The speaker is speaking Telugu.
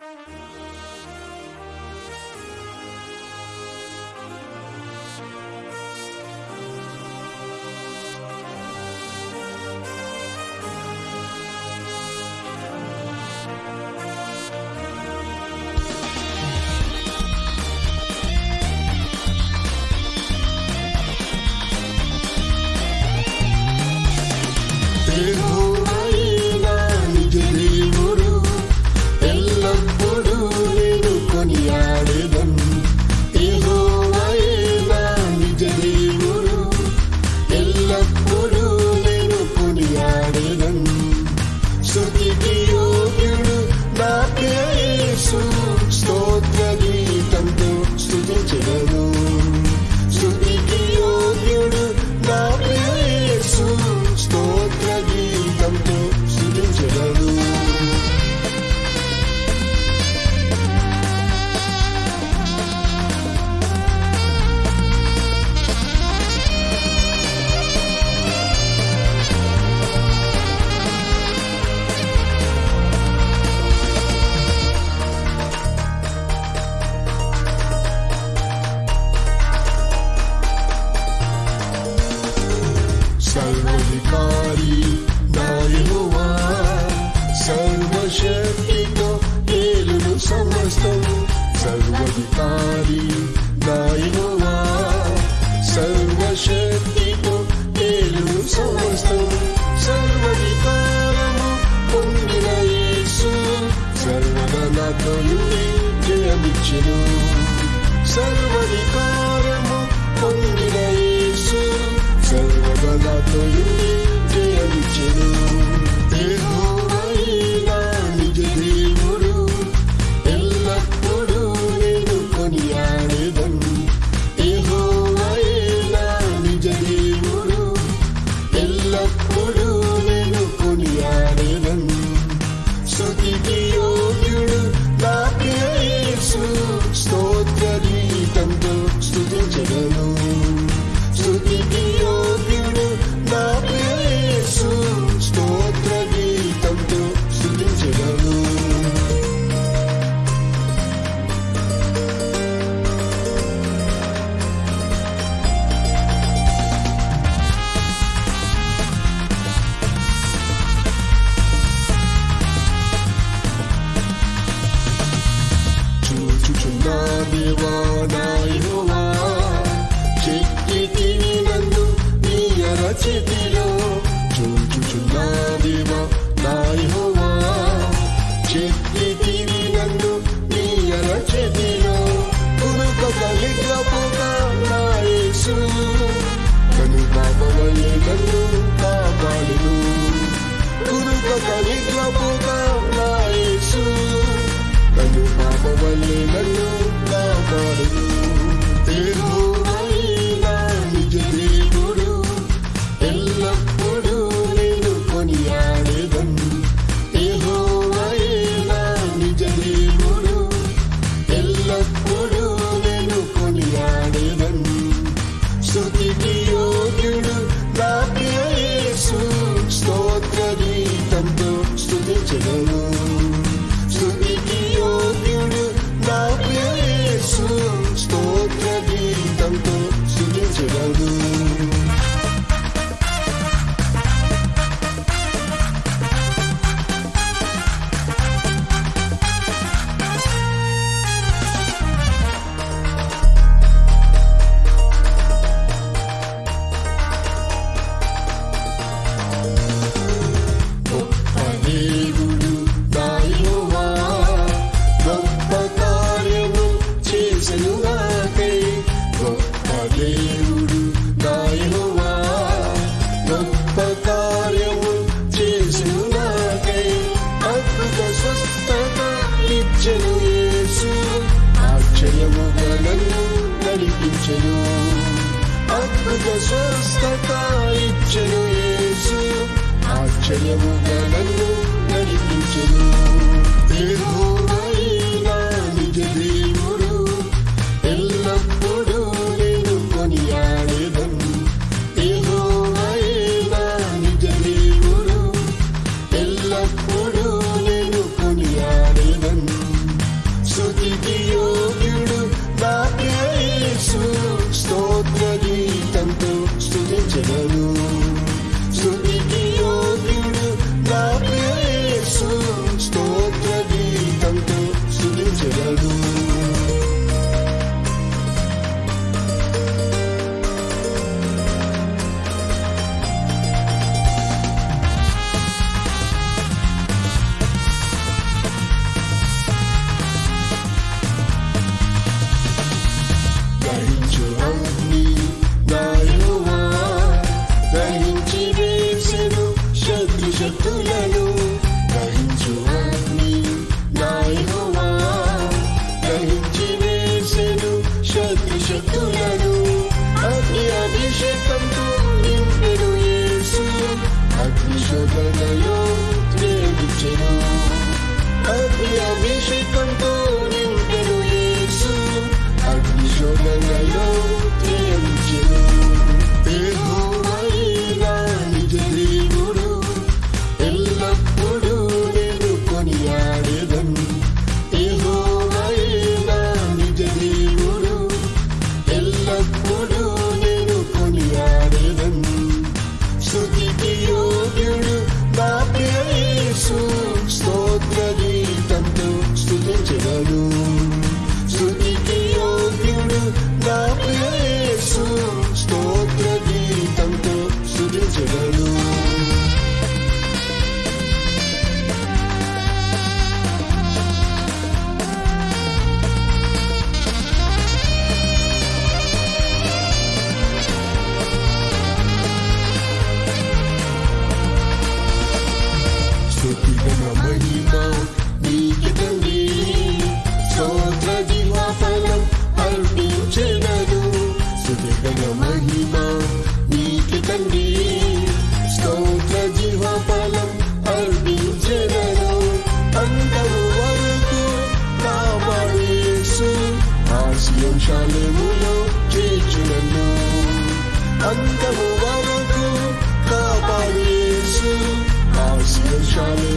you జయమిచ్చును సర్వరికా చితిలో. చూచుచున్నావివా నాయహోవా చెత్తి తిని నన్ను నీ అల చెతిలో. కునుక కలిగపోగా నాయేసు కను పాపమని నన్ను the loop. అద్భుత స్వస్థత ఇచ్చను యేసు చేతులలో ధరించు అగ్ని నాయకువా? ధరించి వేసెను శత్రు శక్తులను అగ్ని అభిషేకంతో నింపెడు యేసు. అభిషేకంతో నింపెడు యేసు. ghost story. అంతము వరకు కాపాడు యేసు ఆశీర్వచాలు